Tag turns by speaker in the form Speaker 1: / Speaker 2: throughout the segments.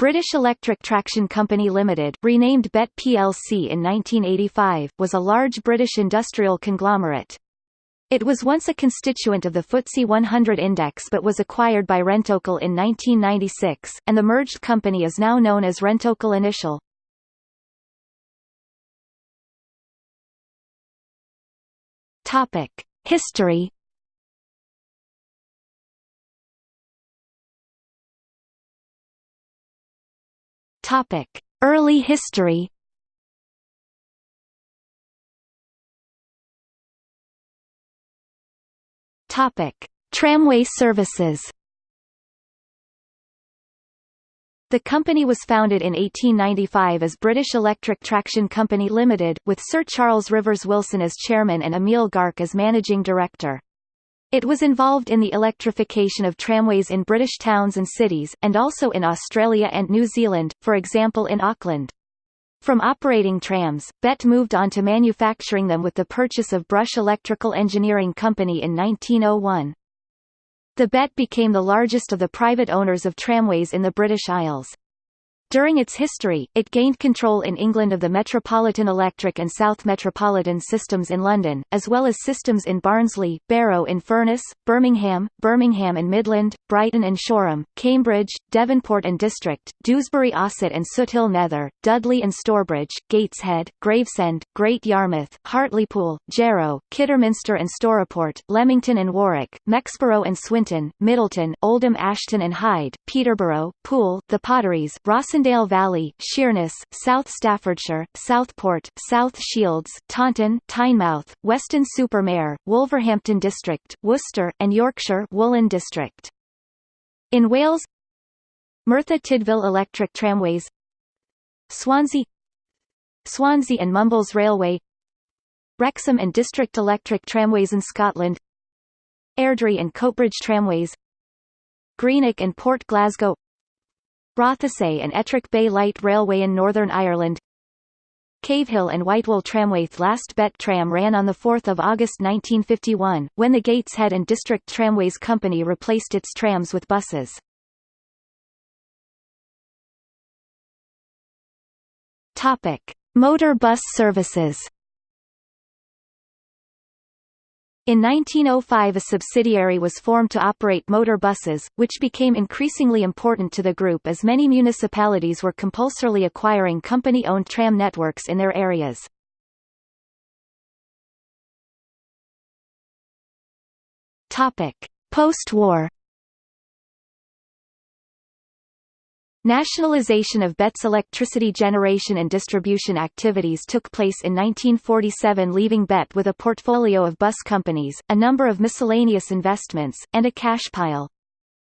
Speaker 1: British Electric Traction Company Limited, renamed BET plc in 1985, was a large British industrial conglomerate. It was once a constituent of the FTSE 100 index but was acquired by Rentokil in 1996, and the merged company is now known as Rentokil Initial. History Topic: Early history. Topic: Tramway services. The company was founded in 1895 as British Electric Traction Company Limited, with Sir Charles Rivers Wilson as chairman and Emile Garcke as managing director. It was involved in the electrification of tramways in British towns and cities, and also in Australia and New Zealand, for example in Auckland. From operating trams, BET moved on to manufacturing them with the purchase of Brush Electrical Engineering Company in 1901. The BET became the largest of the private owners of tramways in the British Isles. During its history, it gained control in England of the Metropolitan Electric and South Metropolitan systems in London, as well as systems in Barnsley, Barrow-in-Furness, Birmingham, Birmingham and Midland, Brighton and Shoreham, Cambridge, Devonport and District, Dewsbury Ossett and Soothill Nether, Dudley and Stourbridge, Gateshead, Gravesend, Great Yarmouth, Hartlepool, Jarrow, Kidderminster and Stourport, Leamington and Warwick, Mexborough and Swinton, Middleton, Oldham Ashton and Hyde, Peterborough, Poole, The Potteries, Rawson Rossendale Valley, Sheerness, South Staffordshire, Southport, South Shields, Taunton, Tynemouth, Weston-super-Mare, Wolverhampton District, Worcester, and Yorkshire Woolen District. In Wales Merthyr Tydfil Electric Tramways Swansea Swansea and Mumbles Railway Wrexham and District Electric Tramways in Scotland Airdrie and Coatbridge Tramways Greenock and Port Glasgow Rothesay and Ettrick Bay Light Railway in Northern Ireland Cavehill and Whitewall Tramway's last BET tram ran on 4 August 1951, when the Gateshead and District Tramways Company replaced its trams with buses. Motor bus services In 1905 a subsidiary was formed to operate motor buses, which became increasingly important to the group as many municipalities were compulsorily acquiring company-owned tram networks in their areas. Post-war Nationalization of BET's electricity generation and distribution activities took place in 1947 leaving BET with a portfolio of bus companies, a number of miscellaneous investments, and a cash pile.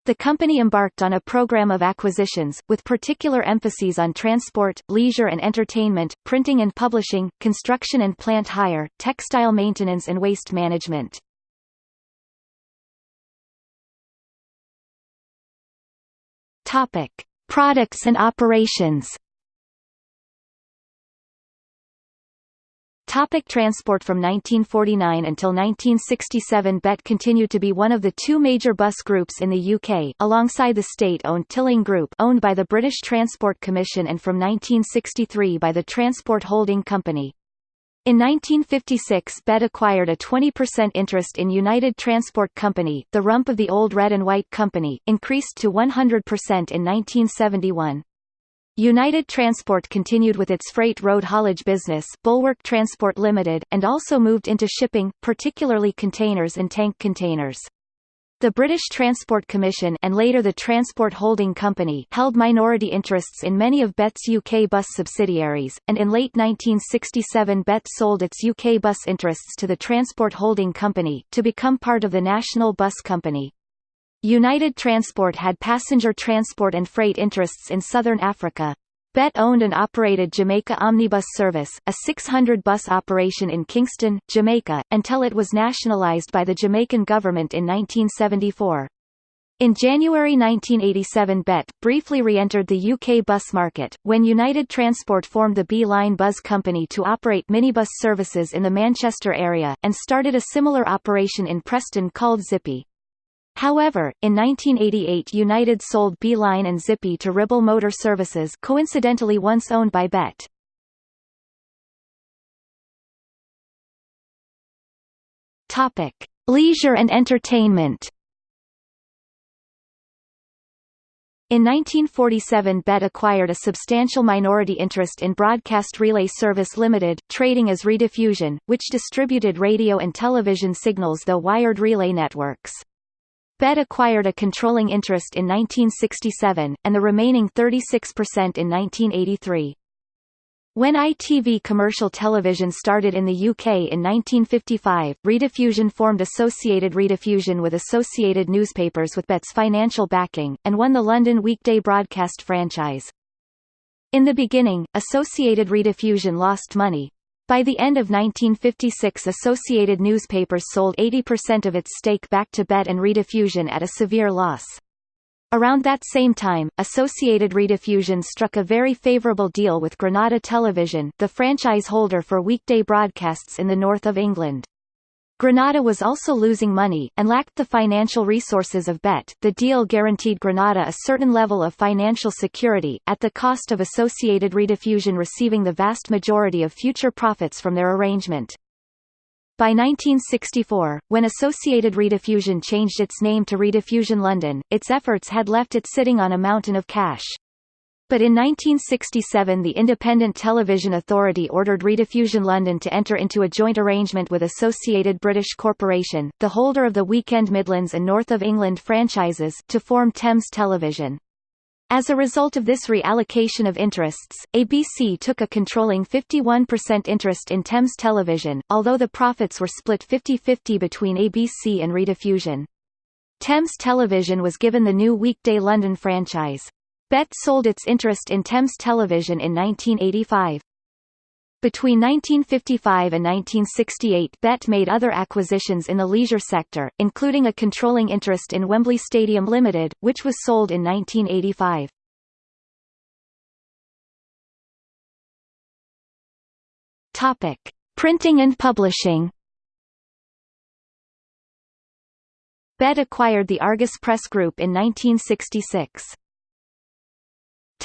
Speaker 1: The company embarked on a program of acquisitions, with particular emphases on transport, leisure and entertainment, printing and publishing, construction and plant hire, textile maintenance and waste management. Topic. Products and operations Topic transport From 1949 until 1967 BET continued to be one of the two major bus groups in the UK, alongside the state-owned Tilling Group owned by the British Transport Commission and from 1963 by the Transport Holding Company. In 1956 BET acquired a 20% interest in United Transport Company the rump of the old Red and White Company, increased to 100% in 1971. United Transport continued with its freight road haulage business Bulwark Transport Limited, and also moved into shipping, particularly containers and tank containers. The British Transport Commission and later the Transport Holding Company held minority interests in many of BET's UK bus subsidiaries, and in late 1967 BET sold its UK bus interests to the Transport Holding Company, to become part of the National Bus Company. United Transport had passenger transport and freight interests in southern Africa. BET owned and operated Jamaica Omnibus Service, a 600-bus operation in Kingston, Jamaica, until it was nationalized by the Jamaican government in 1974. In January 1987 BET, briefly re-entered the UK bus market, when United Transport formed the Bee Line Buzz Company to operate minibus services in the Manchester area, and started a similar operation in Preston called Zippy. However, in 1988 United sold Beeline and Zippy to Ribble Motor Services coincidentally once owned by BET. Leisure and entertainment. In 1947 BET acquired a substantial minority interest in Broadcast Relay Service Limited, trading as Rediffusion, which distributed radio and television signals though wired relay networks. BET acquired a controlling interest in 1967, and the remaining 36% in 1983. When ITV commercial television started in the UK in 1955, Rediffusion formed Associated Rediffusion with Associated Newspapers with BET's financial backing, and won the London weekday broadcast franchise. In the beginning, Associated Rediffusion lost money. By the end of 1956 Associated Newspapers sold 80% of its stake back to BET and Rediffusion at a severe loss. Around that same time, Associated Rediffusion struck a very favorable deal with Granada Television the franchise holder for weekday broadcasts in the north of England. Granada was also losing money, and lacked the financial resources of BET. The deal guaranteed Granada a certain level of financial security, at the cost of Associated Rediffusion receiving the vast majority of future profits from their arrangement. By 1964, when Associated Rediffusion changed its name to Rediffusion London, its efforts had left it sitting on a mountain of cash. But in 1967 the Independent Television Authority ordered Rediffusion London to enter into a joint arrangement with Associated British Corporation, the holder of the Weekend Midlands and North of England franchises, to form Thames Television. As a result of this reallocation of interests, ABC took a controlling 51% interest in Thames Television, although the profits were split 50-50 between ABC and Rediffusion. Thames Television was given the new weekday London franchise. BET sold its interest in Thames Television in 1985. Between 1955 and 1968 BET made other acquisitions in the leisure sector, including a controlling interest in Wembley Stadium Limited, which was sold in 1985. Topic: Printing and publishing. BET acquired the Argus Press Group in 1966.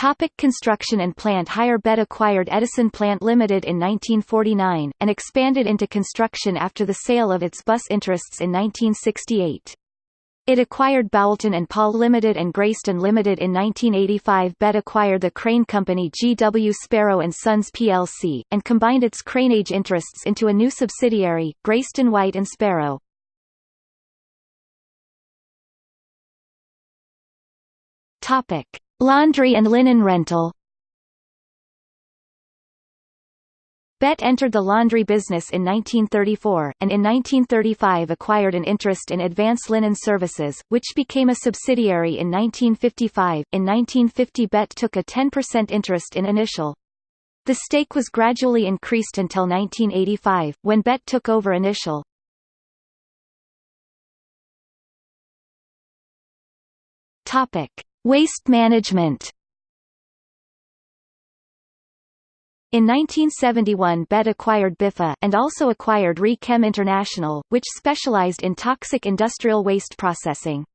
Speaker 1: Topic construction and plant Hire BET acquired Edison Plant Limited in 1949, and expanded into construction after the sale of its bus interests in 1968. It acquired Boulton and Paul Limited and Greyston Limited in 1985 BET acquired the crane company G.W. Sparrow & Sons plc, and combined its craneage interests into a new subsidiary, Greyston White & Sparrow. Topic. Laundry and linen rental BET entered the laundry business in 1934, and in 1935 acquired an interest in Advance Linen Services, which became a subsidiary in 1955. In 1950 BET took a 10% interest in Initial. The stake was gradually increased until 1985, when BET took over Initial. Topic. Waste management In 1971 BET acquired Biffa and also acquired Re-Chem International, which specialized in toxic industrial waste processing.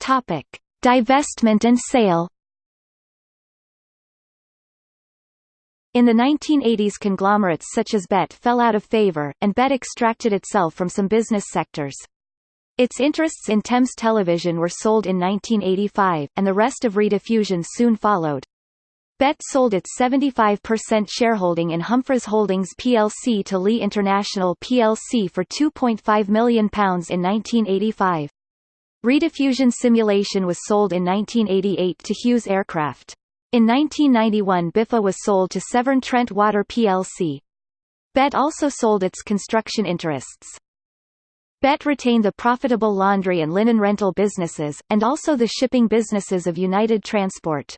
Speaker 1: Divestment and sale In the 1980s conglomerates such as BET fell out of favor, and BET extracted itself from some business sectors. Its interests in Thames Television were sold in 1985, and the rest of Rediffusion soon followed. BET sold its 75% shareholding in Humphreys Holdings plc to Lee International plc for £2.5 million in 1985. Rediffusion Simulation was sold in 1988 to Hughes Aircraft. In 1991 Biffa was sold to Severn Trent Water plc. BET also sold its construction interests. BET retained the profitable laundry and linen rental businesses, and also the shipping businesses of United Transport.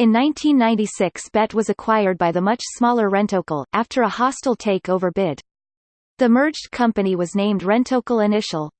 Speaker 1: In 1996 BET was acquired by the much smaller Rentokil, after a hostile take-over bid. The merged company was named Rentokil Initial.